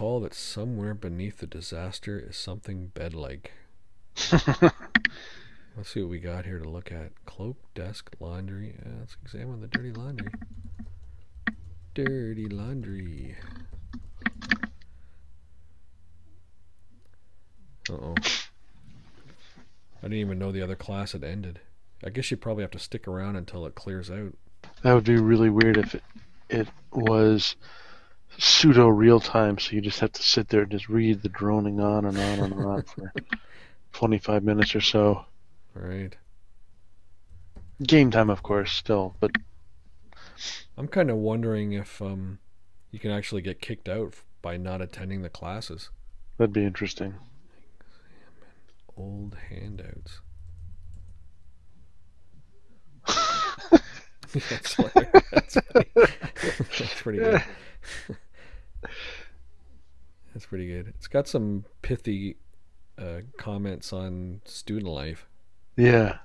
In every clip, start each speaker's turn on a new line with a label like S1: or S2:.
S1: recall that somewhere beneath the disaster is something bed-like. Let's see what we got here to look at. Cloak, desk, laundry. Uh, let's examine the dirty laundry. Dirty laundry. Uh-oh. I didn't even know the other class had ended. I guess you probably have to stick around until it clears out.
S2: That would be really weird if it, it was pseudo real time, so you just have to sit there and just read the droning on and on and on for 25 minutes or so.
S1: Right.
S2: Game time, of course, still, but
S1: I'm kind of wondering if um, you can actually get kicked out by not attending the classes.
S2: that'd be interesting.
S1: Old handouts. that's, hilarious. that's, pretty, that's pretty good. that's pretty good. It's got some pithy uh, comments on student life.
S2: Yeah.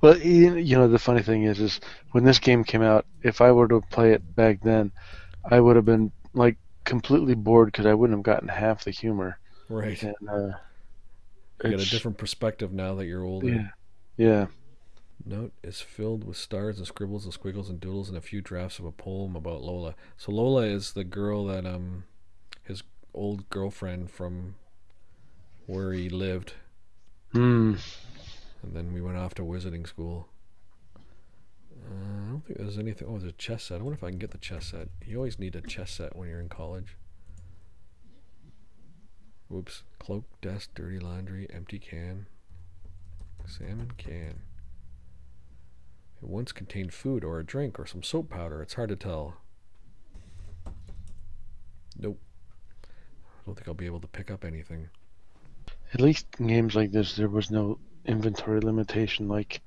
S2: Well, you know, the funny thing is, is when this game came out, if I were to play it back then, I would have been like completely bored because I wouldn't have gotten half the humor.
S1: Right.
S2: And uh,
S1: You get a different perspective now that you're older.
S2: Yeah. Yeah.
S1: Note is filled with stars and scribbles and squiggles and doodles and a few drafts of a poem about Lola. So Lola is the girl that um his old girlfriend from where he lived,
S2: Hmm.
S1: and then we went off to wizarding school. Uh, I don't think there's anything. Oh, there's a chess set. I wonder if I can get the chess set. You always need a chess set when you're in college. Whoops. Cloak, desk, dirty laundry, empty can. Salmon can. It once contained food or a drink or some soap powder. It's hard to tell. Nope. I don't think I'll be able to pick up anything.
S2: At least in games like this, there was no inventory limitation, like,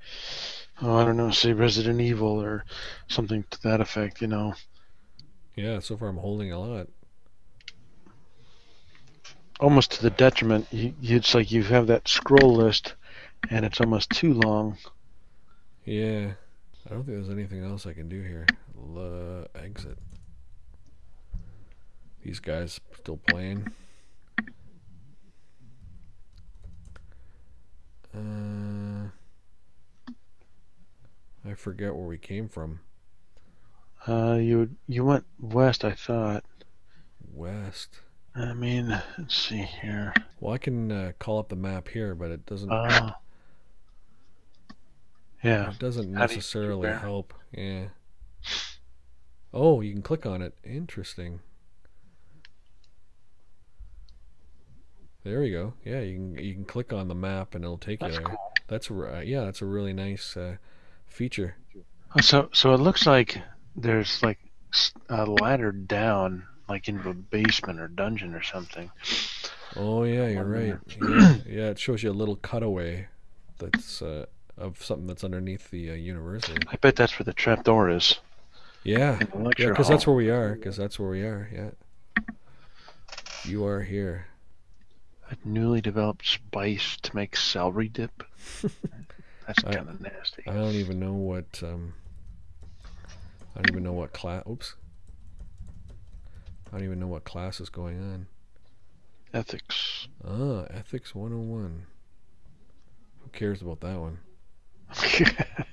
S2: oh, I don't know, say Resident Evil or something to that effect. You know,
S1: Yeah, so far I'm holding a lot.
S2: almost to the detriment. You, you, it's like you have that scroll list, and it's almost too long.
S1: Yeah. I don't think there's anything else I can do here. Le- exit. These guys still playing. Uh, I forget where we came from.
S2: Uh, you you went west, I thought.
S1: West.
S2: I mean, let's see here.
S1: Well, I can uh, call up the map here, but it doesn't.
S2: Oh. Yeah.
S1: It doesn't
S2: How do
S1: necessarily
S2: compare?
S1: help. Yeah. Oh, you can click on it. Interesting. There you go. Yeah, you can you can click on the map and it'll take
S2: That's
S1: you there.
S2: cool.
S1: That's r- uh, yeah, that's a really nice uh, feature.
S2: Oh, So so it looks like there's like a ladder down, like into a basement or dungeon or something.
S1: Oh yeah, you're right. Yeah, yeah, it shows you a little cutaway that's uh, of something that's underneath the uh, university.
S2: I bet that's where the trapdoor is.
S1: Yeah, yeah, because that's where we are. Because that's where we are. Yeah. You are here.
S2: A newly developed spice to make celery dip. That's kind of nasty.
S1: I don't even know what um I don't even know what class oops. I don't even know what class is going on.
S2: Ethics.
S1: Ah, ethics 101. Who cares about that one?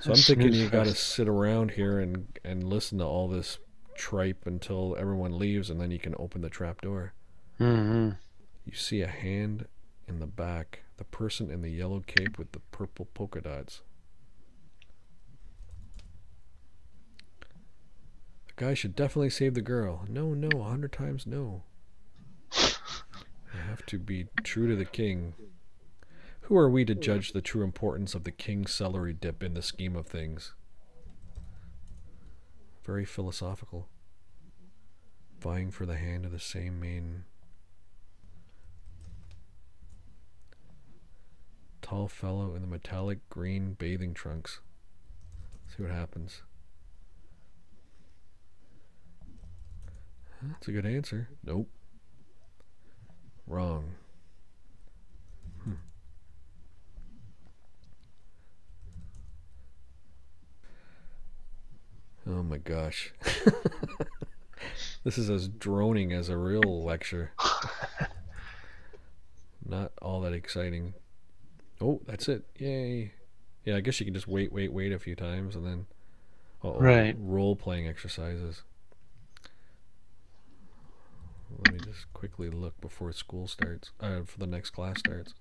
S1: So I'm thinking you got to sit around here and and listen to all this tripe until everyone leaves and then you can open the trap door.
S2: hmm
S1: You see a hand in the back, the person in the yellow cape with the purple polka dots. The guy should definitely save the girl. No, no, a hundred times no. I have to be true to the king. Who are we to judge the true importance of the king's celery dip in the scheme of things? Very philosophical. Vying for the hand of the same maiden. Tall fellow in the metallic green bathing trunks. See what happens. That's a good answer. Nope. Wrong. Oh my gosh. This is as droning as a real lecture. Not all that exciting. Oh, that's it. Yay. Yeah, I guess you can just wait, wait, wait a few times and then uh
S2: Right.
S1: role playing exercises. Let me just quickly look before school starts. Uh, for the next class starts.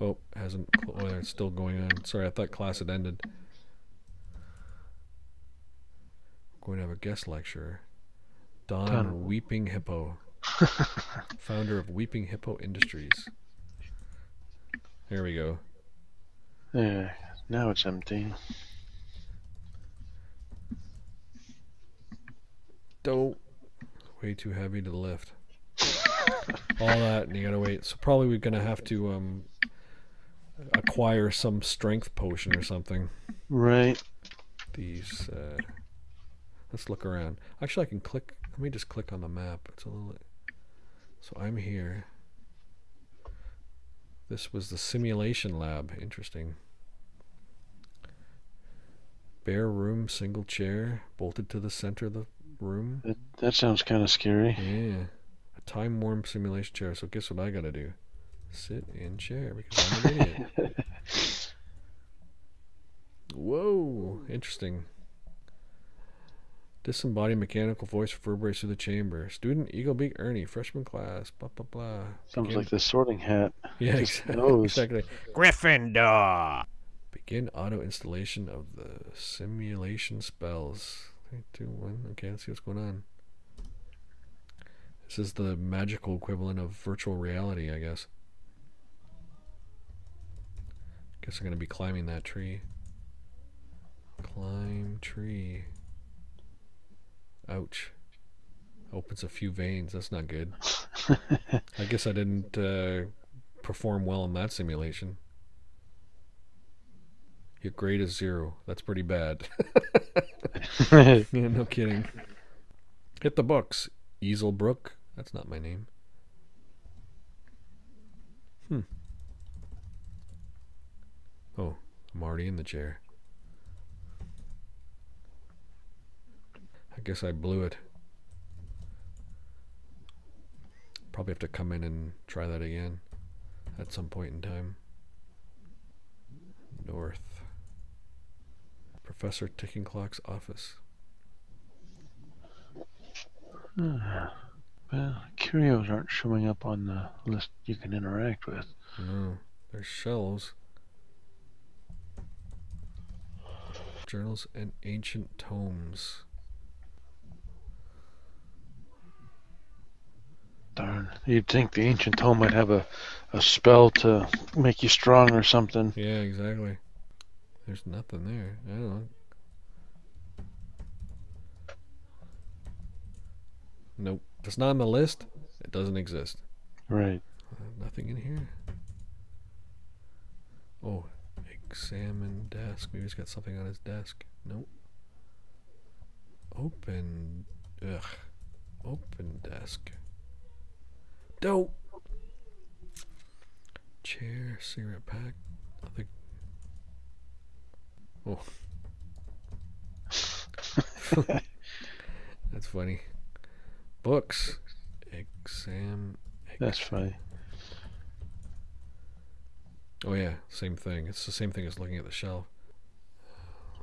S1: Oh, hasn't. Cl- oh, it's still going on. Sorry, I thought class had ended. going to have a guest lecturer. Don,
S2: Don.
S1: Weeping Hippo, founder of Weeping Hippo Industries. There we go.
S2: Yeah, now it's empty.
S1: Dope. Way too heavy to lift. All that, and you gotta wait. So probably we're gonna have to um acquire some strength potion or something.
S2: Right.
S1: These. Uh, let's look around. Actually, I can click. Let me just click on the map. It's a little. So I'm here. This was the simulation lab. Interesting. Bare room, single chair, bolted to the center of the room.
S2: That, that sounds kind of scary.
S1: Yeah. A time warm simulation chair. So guess what I gotta do? Sit in chair because I'm an idiot. Whoa. Interesting. Disembodied mechanical voice reverberates through the chamber. Student Eagle Beak Ernie, freshman class. Blah blah blah.
S2: Sounds
S1: Begin-
S2: like the sorting hat.
S1: Yeah,
S2: just
S1: exactly. exactly.
S3: Gryffindor.
S1: Begin auto installation of the simulation spells. Three, two, one. Okay, let's see what's going on. This is the magical equivalent of virtual reality, I guess. Guess I'm gonna be climbing that tree. Climb tree. Ouch. Opens a few veins. That's not good. I guess I didn't uh, perform well in that simulation. Your grade is zero. That's pretty bad. yeah, no kidding. Hit the books. Easel Brook. That's not my name. Hmm. Oh, I'm already in the chair. I guess I blew it. Probably have to come in and try that again at some point in time. North. Professor Ticking Clock's office.
S2: well, curios aren't showing up on the list you can interact with.
S1: Oh, no, there's shelves. Journals and ancient tomes.
S2: Darn. You'd think the ancient tome might have a, a spell to make you strong or something.
S1: Yeah, exactly. There's nothing there. I don't know. Nope. If it's not on the list, it doesn't exist.
S2: Right.
S1: Uh, nothing in here. Oh, examine desk. Maybe he's got something on his desk. Nope. Open. Ugh. Open desk. Dope. Chair, cigarette pack. Nothing. Oh. That's funny. Books. Exam.
S2: That's funny.
S1: Oh yeah, same thing. It's the same thing as looking at the shelf.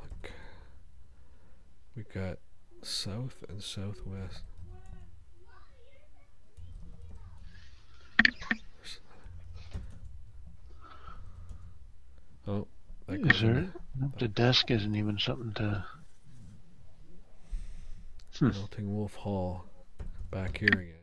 S1: Look. We got south and southwest. Oh, that
S2: Is there? Nope, The desk isn't even something to.
S1: Melting Wolf Hall. Back here again.